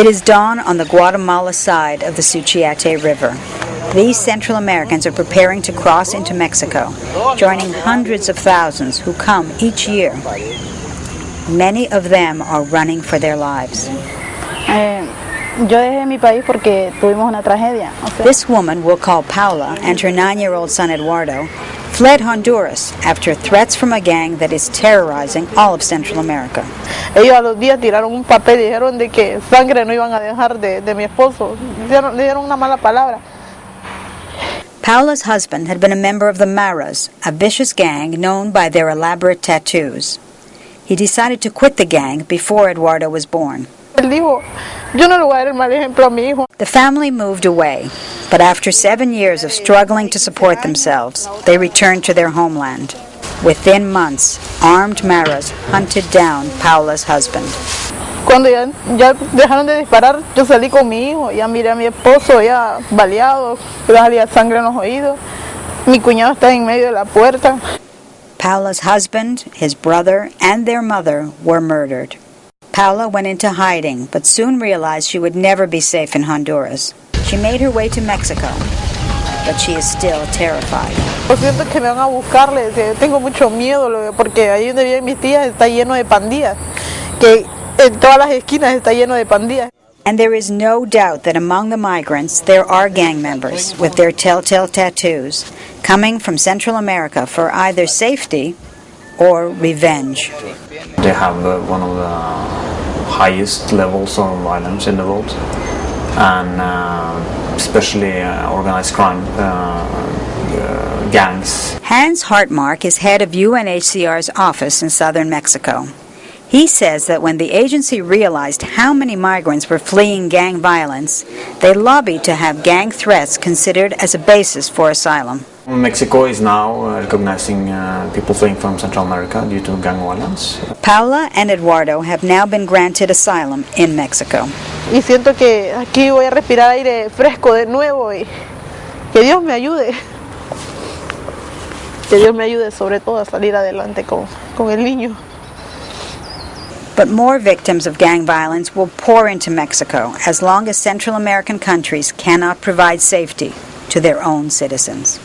It is dawn on the Guatemala side of the Suchiate River. These Central Americans are preparing to cross into Mexico, joining hundreds of thousands who come each year. Many of them are running for their lives. Eh, yo dejé mi país porque tuvimos una tragedia. O sea, This woman we'll call Paula and her nine-year-old son Eduardo fled Honduras after threats from a gang that is terrorizing all of Central America. Ellos a los días tiraron un papel y dijeron de que sangre no iban a dejar de, de mi esposo. Le dieron una mala palabra. Paula's husband had been a member of the Maras, a vicious gang known by their elaborate tattoos. He decided to quit the gang before Eduardo was born. Él dijo, yo no le voy a dar el mal ejemplo a mi hijo. The family moved away, but after seven years of struggling to support themselves, they returned to their homeland. Within months, armed Maras hunted down Paula's husband. Cuando ya, ya dejaron de disparar, yo salí con mi hijo, ya miré a mi esposo ya baleado, le salía sangre en los oídos. Mi cuñado está en medio de la puerta. Paula's husband, his brother, and their mother were murdered. Paula went into hiding, but soon realized she would never be safe in Honduras. She made her way to Mexico, but she is still terrified. Yo siento que me van a buscar, le decía, tengo mucho miedo, lo- porque ahí donde viven mis tías está lleno de pandillas, que en todas las esquinas está lleno de pandillas. And there is no doubt that among the migrants there are gang members with their telltale tattoos coming from Central America for either safety or revenge. They have uh, one of the highest levels of violence in the world, and uh, especially uh, organized crime uh, uh, gangs. Hans Hartmark is head of UNHCR's office in southern Mexico. He says that when the agency realized how many migrants were fleeing gang violence, they lobbied to have gang threats considered as a basis for asylum. Mexico is now uh, recognizing uh, people fleeing from Central America due to gang violence. Paula and Eduardo have now been granted asylum in Mexico. Y siento que aquí voy a respirar aire fresco de nuevo y que Dios me ayude. Que Dios me ayude sobre todo a salir adelante con, con el niño. But more victims of gang violence will pour into Mexico as long as Central American countries cannot provide safety to their own citizens.